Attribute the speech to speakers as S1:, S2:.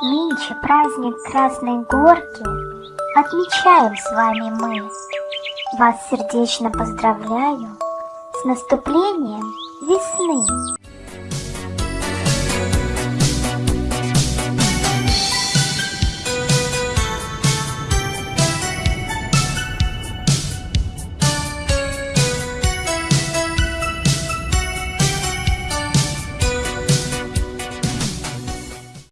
S1: Нынче праздник Красной Горки Отмечаем с вами мы. Вас сердечно поздравляю С наступлением весны.